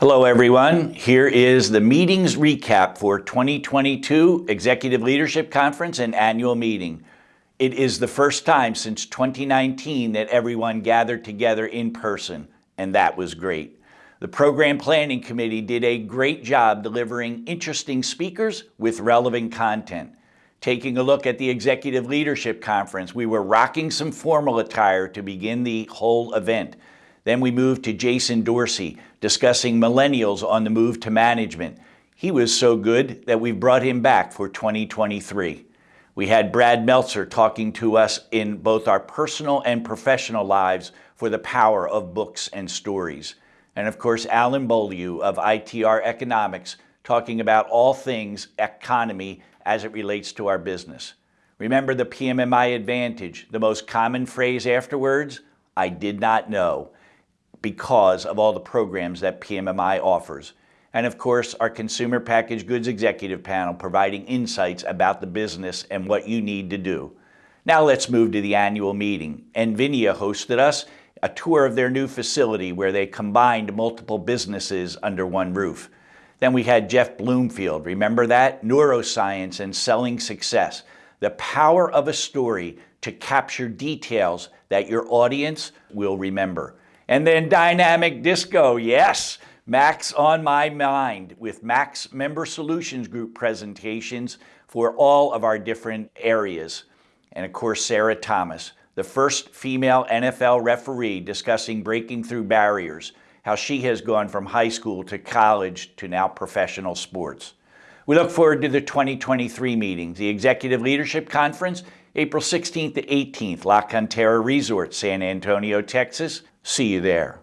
Hello, everyone. Here is the meetings recap for 2022 Executive Leadership Conference and Annual Meeting. It is the first time since 2019 that everyone gathered together in person, and that was great. The Program Planning Committee did a great job delivering interesting speakers with relevant content. Taking a look at the Executive Leadership Conference, we were rocking some formal attire to begin the whole event. Then we moved to Jason Dorsey, discussing millennials on the move to management. He was so good that we brought him back for 2023. We had Brad Meltzer talking to us in both our personal and professional lives for the power of books and stories. And of course, Alan Beaulieu of ITR Economics talking about all things economy as it relates to our business. Remember the PMMI advantage, the most common phrase afterwards? I did not know because of all the programs that PMMI offers. And of course, our Consumer Packaged Goods Executive Panel providing insights about the business and what you need to do. Now let's move to the annual meeting. Nvenia hosted us a tour of their new facility where they combined multiple businesses under one roof. Then we had Jeff Bloomfield, remember that? Neuroscience and selling success. The power of a story to capture details that your audience will remember. And then Dynamic Disco, yes, Max on my mind with Max Member Solutions Group presentations for all of our different areas. And of course, Sarah Thomas, the first female NFL referee discussing breaking through barriers how she has gone from high school to college to now professional sports. We look forward to the 2023 meetings, the Executive Leadership Conference, April 16th to 18th, La Cantera Resort, San Antonio, Texas. See you there.